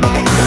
Bye.